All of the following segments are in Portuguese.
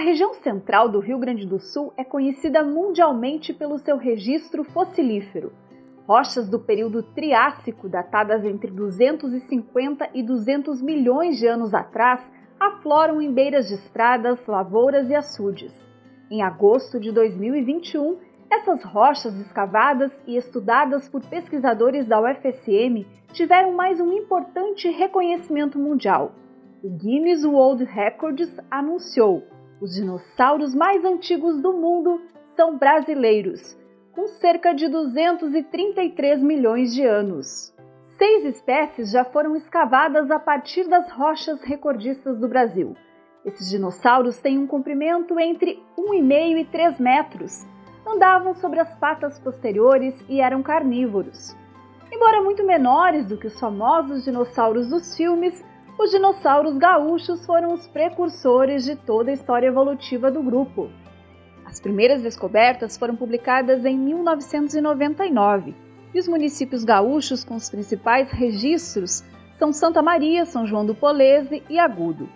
região central do Rio Grande do Sul é conhecida mundialmente pelo seu registro fossilífero. Rochas do período Triássico, datadas entre 250 e 200 milhões de anos atrás, afloram em beiras de estradas, lavouras e açudes. Em agosto de 2021, essas rochas escavadas e estudadas por pesquisadores da UFSM tiveram mais um importante reconhecimento mundial. O Guinness World Records anunciou os dinossauros mais antigos do mundo são brasileiros, com cerca de 233 milhões de anos. Seis espécies já foram escavadas a partir das rochas recordistas do Brasil. Esses dinossauros têm um comprimento entre 1,5 e 3 metros, andavam sobre as patas posteriores e eram carnívoros. Embora muito menores do que os famosos dinossauros dos filmes, os dinossauros gaúchos foram os precursores de toda a história evolutiva do grupo. As primeiras descobertas foram publicadas em 1999 e os municípios gaúchos com os principais registros são Santa Maria, São João do Polese e Agudo.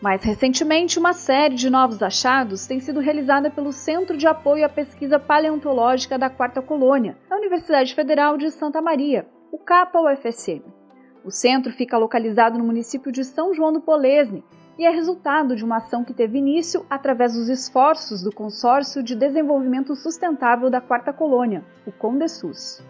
Mais recentemente, uma série de novos achados tem sido realizada pelo Centro de Apoio à Pesquisa Paleontológica da Quarta Colônia, da Universidade Federal de Santa Maria, o CAPA-UFSM. O centro fica localizado no município de São João do Polesne e é resultado de uma ação que teve início através dos esforços do Consórcio de Desenvolvimento Sustentável da Quarta Colônia, o CONDESUS.